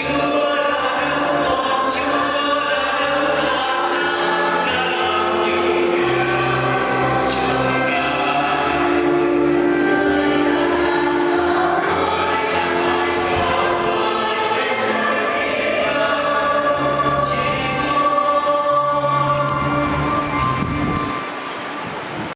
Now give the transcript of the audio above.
you.